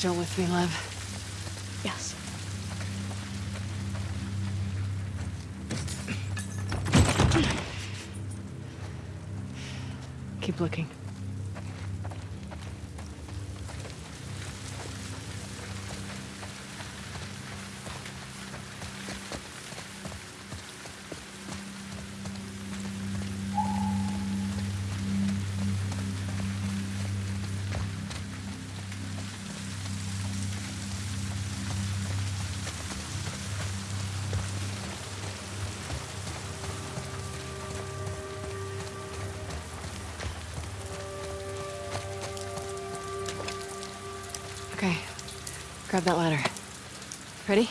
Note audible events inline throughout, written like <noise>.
Still with me, Lev? Yes. Keep looking. Okay. Grab that ladder. Ready?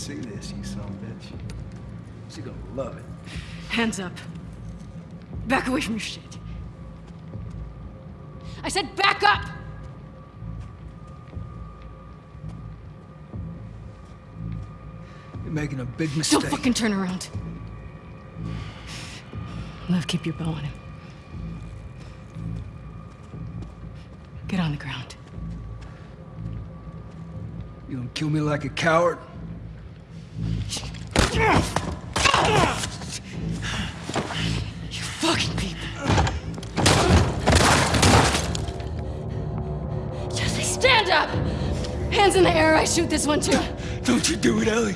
See this, you son of a bitch. She gonna love it. Hands up. Back away from your shit. I said back up! You're making a big mistake. Don't fucking turn around. Lev, keep your bow on him. Get on the ground. You gonna kill me like a coward? You fucking people. Jesse, stand up! Hands in the air, I shoot this one too. Don't you do it, Ellie.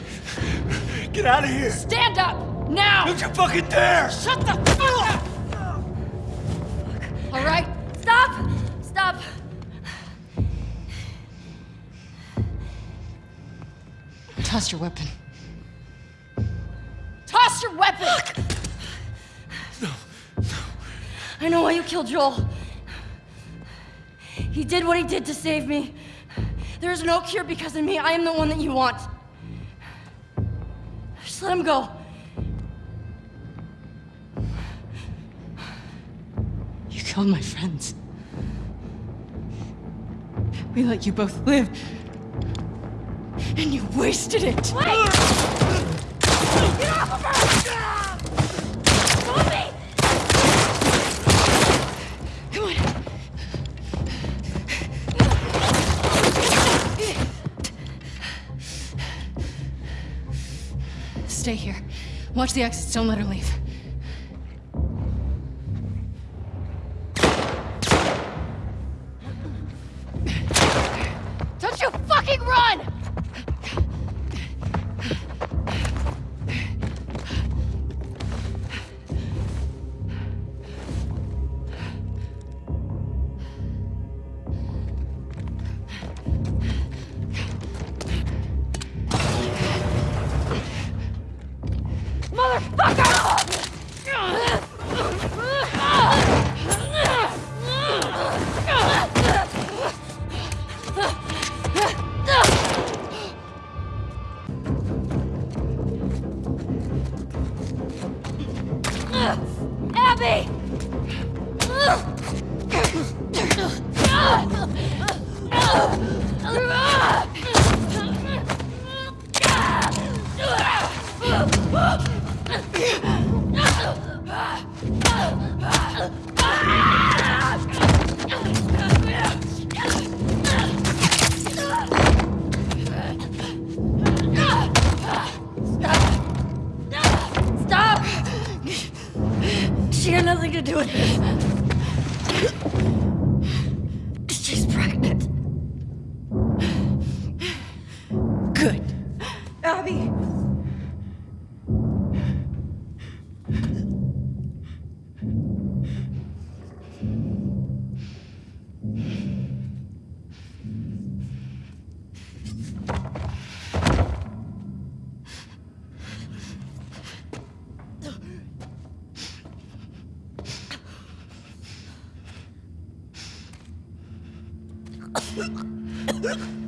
Get out of here. Stand up! Now! Don't you fucking dare! Shut the fuck up! All right? Stop! Stop! Toss your weapon. I know why you killed Joel. He did what he did to save me. There is no cure because of me. I am the one that you want. Just let him go. You killed my friends. We let you both live. And you wasted it. Wait! Get off of her! Stay here. Watch the exits. Don't let her leave. Had あっ!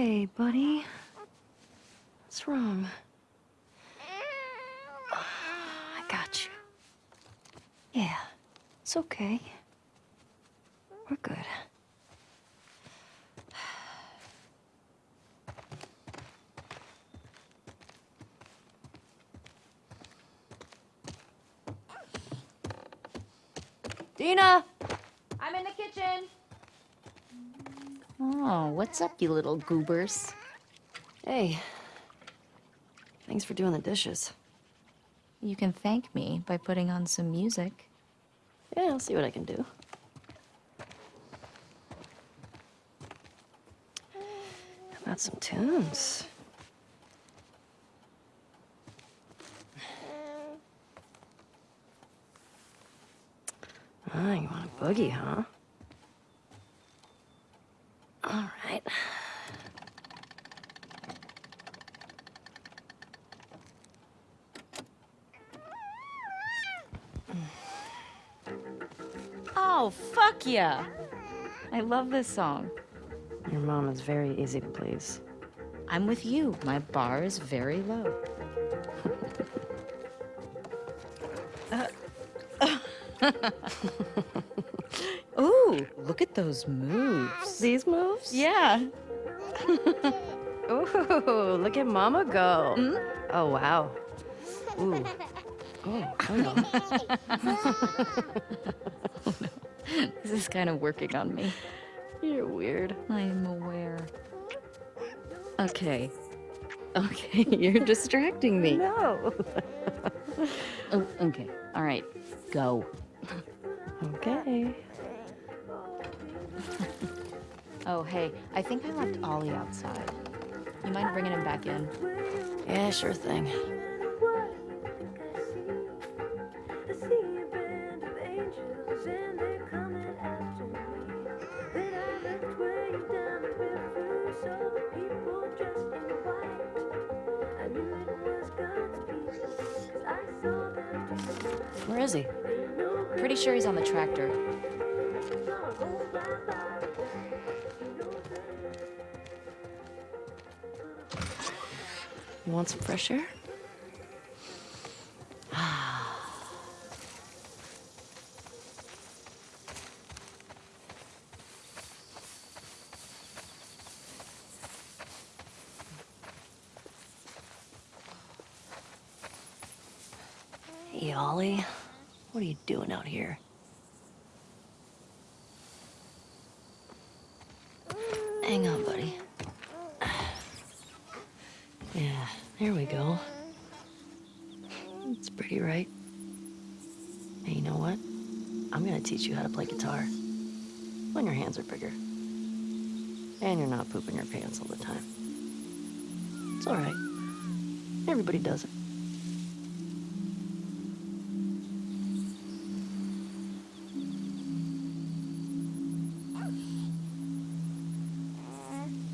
Hey, buddy. What's wrong? I got you. Yeah, it's okay. We're good. Dina! I'm in the kitchen. Oh, what's up, you little goobers? Hey. Thanks for doing the dishes. You can thank me by putting on some music. Yeah, I'll see what I can do. How about some tunes? Ah, you want a boogie, huh? All right. Oh, fuck yeah! I love this song. Your mom is very easy to please. I'm with you. My bar is very low. <laughs> Ooh, look at those moves. These moves? Yeah. <laughs> Ooh, look at Mama go. Mm-hmm. Oh, wow. Ooh. <laughs> Oh, oh hello. <laughs> This is kind of working on me. You're weird. I am aware. Okay. Okay, <laughs> you're distracting me. No. Oh, okay. All right. Go. Okay. <laughs> Oh, hey, I think I left Ollie outside. You mind bringing him back in? Yeah, sure thing. Where is he? Pretty sure he's on the tractor. You want some fresh air? Hey, Ollie. What are you doing out here? Hang on, buddy. Yeah, there we go. It's pretty, right? Hey, you know what? I'm gonna teach you how to play guitar. When your hands are bigger. And you're not pooping your pants all the time. It's alright. Everybody does it.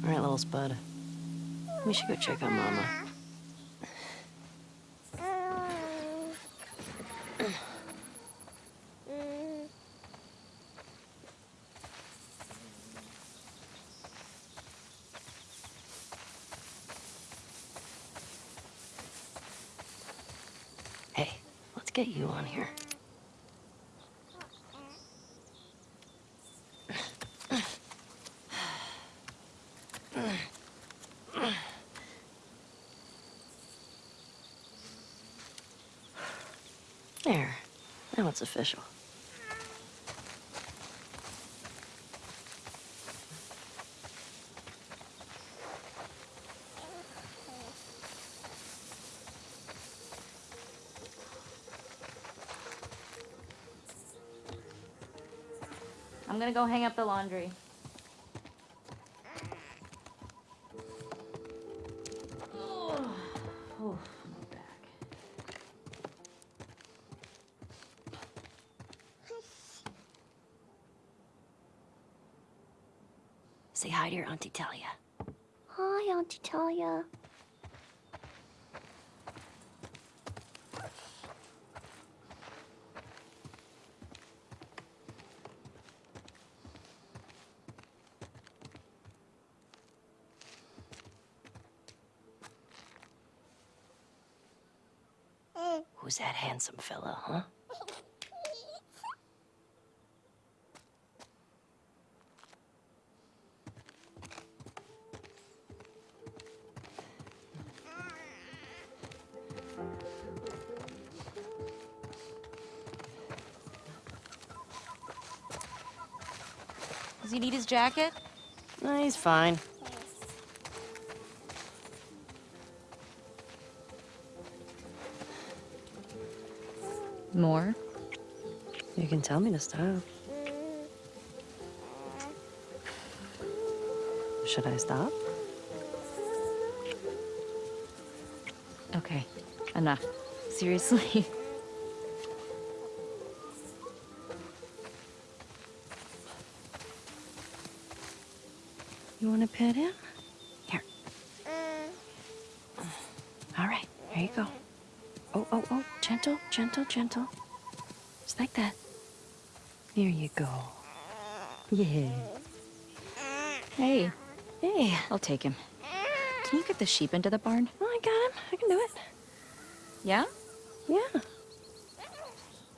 All right, little spud. We should go check on Mama. Hey, let's get you on here. There. Now it's official. I'm gonna go hang up the laundry. <sighs> Oh, oh, my back. Say hi to your Auntie Talia. Hi, Auntie Talia. Who's that handsome fella, huh? Does he need his jacket? No, he's fine. More? You can tell me to stop. Should I stop? Okay, enough. Seriously. <laughs> You want to pet him? Here. Mm. All right, here you go. Oh, oh, oh, gentle, gentle, gentle. Just like that. Here you go. Yeah. Hey, Hey, I'll take him. Can you get the sheep into the barn? oh, I got him. I can do it. Yeah? Yeah.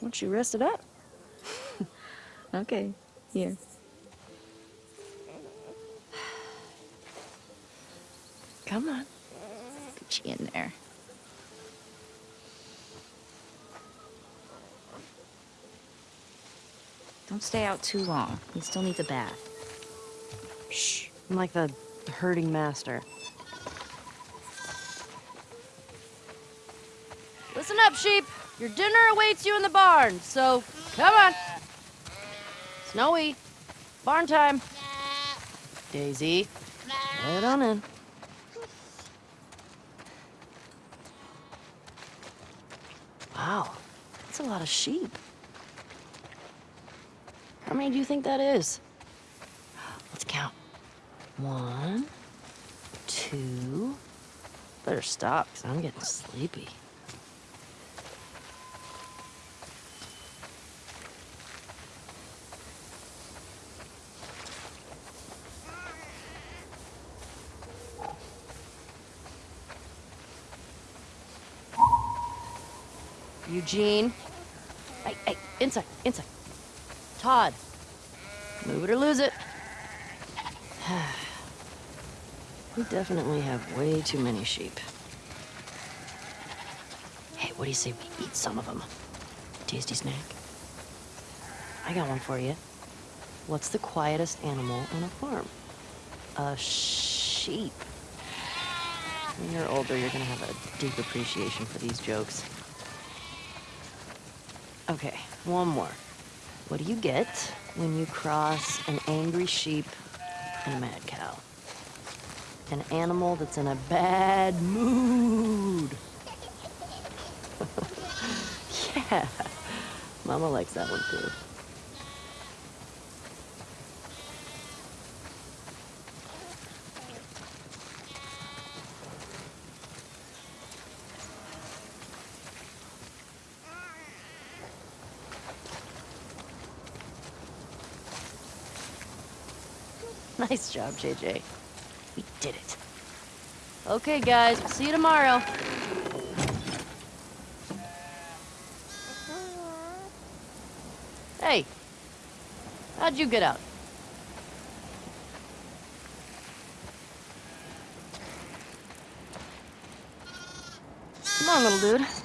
Once you rest it up. <laughs> Okay, here. Come on. Get you in there. Don't stay out too long. He still needs a bath. Shh. I'm like the herding master. Listen up, sheep. Your dinner awaits you in the barn, so come on. Snowy, barn time. Daisy, head on in. Wow, that's a lot of sheep. How many do you think that is? Let's count. One, two. Better stop, because I'm getting sleepy. Eugene. Hey, hey, inside, inside. Todd. Move it or lose it. <sighs> we definitely have way too many sheep. Hey, what do you say we eat some of them? tasty snack. I got one for you. What's the quietest animal on a farm? A sheep. When you're older, you're gonna have a deep appreciation for these jokes. Okay, one more. What do you get when you cross an angry sheep and a mad cow? An animal that's in a bad mood. <laughs> yeah, Mama likes that one too. Nice job, JJ. We did it. Okay, guys, we'll see you tomorrow. Hey, how'd you get out? Come on, little dude.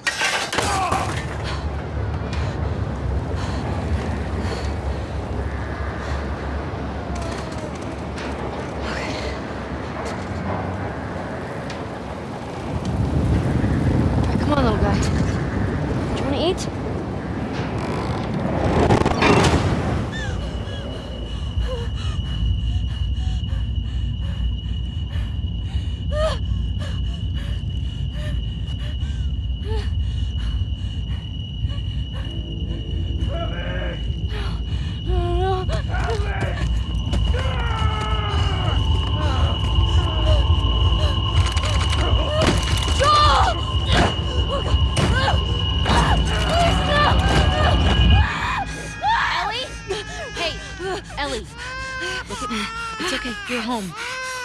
Home.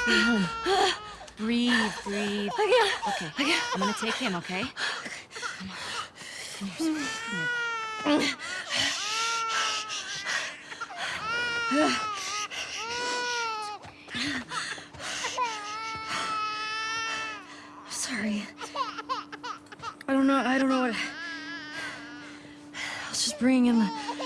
Home. Breathe, breathe. Okay. I'm gonna take him, okay? Come on. Come here, sweetie. Come here. Sorry. I don't know. I don't know what. I was just bringing in the.